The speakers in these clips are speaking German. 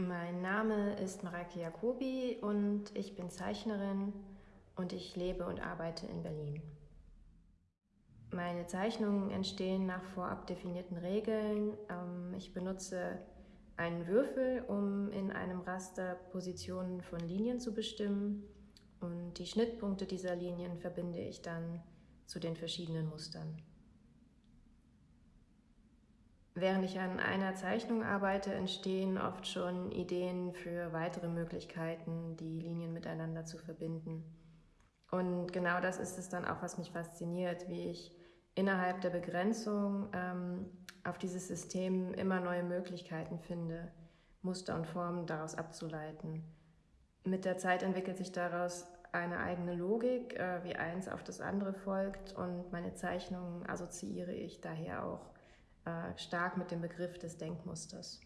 Mein Name ist Mareike Jacobi und ich bin Zeichnerin und ich lebe und arbeite in Berlin. Meine Zeichnungen entstehen nach vorab definierten Regeln. Ähm, ich benutze einen Würfel, um in einem Raster Positionen von Linien zu bestimmen und die Schnittpunkte dieser Linien verbinde ich dann zu den verschiedenen Mustern. Während ich an einer Zeichnung arbeite, entstehen oft schon Ideen für weitere Möglichkeiten, die Linien miteinander zu verbinden. Und genau das ist es dann auch, was mich fasziniert, wie ich innerhalb der Begrenzung ähm, auf dieses System immer neue Möglichkeiten finde, Muster und Formen daraus abzuleiten. Mit der Zeit entwickelt sich daraus eine eigene Logik, äh, wie eins auf das andere folgt und meine Zeichnungen assoziiere ich daher auch äh, stark mit dem Begriff des Denkmusters.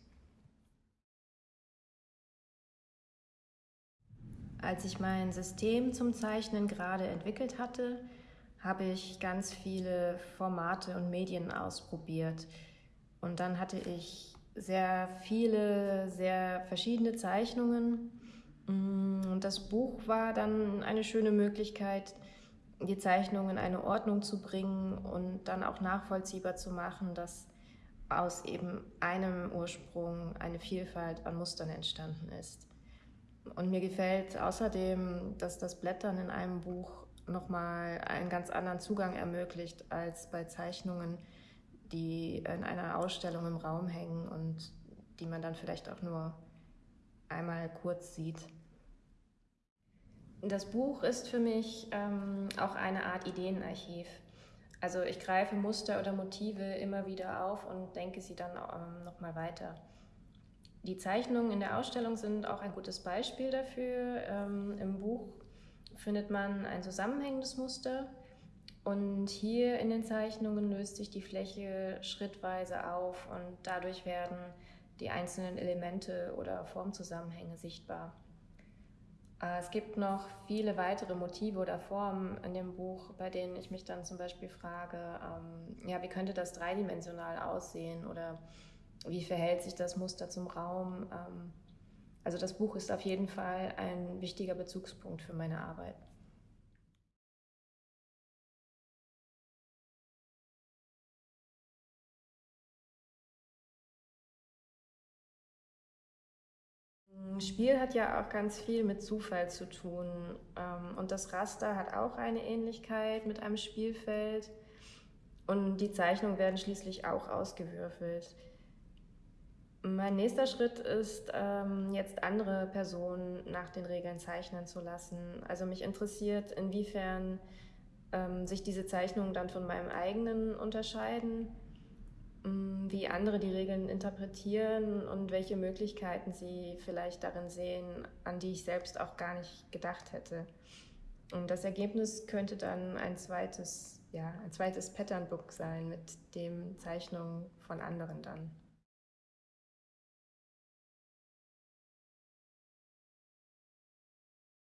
Als ich mein System zum Zeichnen gerade entwickelt hatte, habe ich ganz viele Formate und Medien ausprobiert. Und dann hatte ich sehr viele, sehr verschiedene Zeichnungen. Mm, und das Buch war dann eine schöne Möglichkeit, die Zeichnungen in eine Ordnung zu bringen und dann auch nachvollziehbar zu machen, dass aus eben einem Ursprung eine Vielfalt an Mustern entstanden ist. Und mir gefällt außerdem, dass das Blättern in einem Buch nochmal einen ganz anderen Zugang ermöglicht als bei Zeichnungen, die in einer Ausstellung im Raum hängen und die man dann vielleicht auch nur einmal kurz sieht. Das Buch ist für mich ähm, auch eine Art Ideenarchiv. Also ich greife Muster oder Motive immer wieder auf und denke sie dann ähm, nochmal weiter. Die Zeichnungen in der Ausstellung sind auch ein gutes Beispiel dafür. Ähm, Im Buch findet man ein zusammenhängendes Muster und hier in den Zeichnungen löst sich die Fläche schrittweise auf und dadurch werden die einzelnen Elemente oder Formzusammenhänge sichtbar. Äh, es gibt noch viele weitere Motive oder Formen in dem Buch, bei denen ich mich dann zum Beispiel frage, ähm, ja, wie könnte das dreidimensional aussehen oder wie verhält sich das Muster zum Raum? Ähm, also das Buch ist auf jeden Fall ein wichtiger Bezugspunkt für meine Arbeit. Spiel hat ja auch ganz viel mit Zufall zu tun. Ähm, und das Raster hat auch eine Ähnlichkeit mit einem Spielfeld. Und die Zeichnungen werden schließlich auch ausgewürfelt. Mein nächster Schritt ist, ähm, jetzt andere Personen nach den Regeln zeichnen zu lassen. Also mich interessiert, inwiefern ähm, sich diese Zeichnungen dann von meinem eigenen unterscheiden wie andere die Regeln interpretieren und welche Möglichkeiten sie vielleicht darin sehen, an die ich selbst auch gar nicht gedacht hätte. Und das Ergebnis könnte dann ein zweites, ja, ein zweites Patternbook sein mit den Zeichnungen von anderen dann.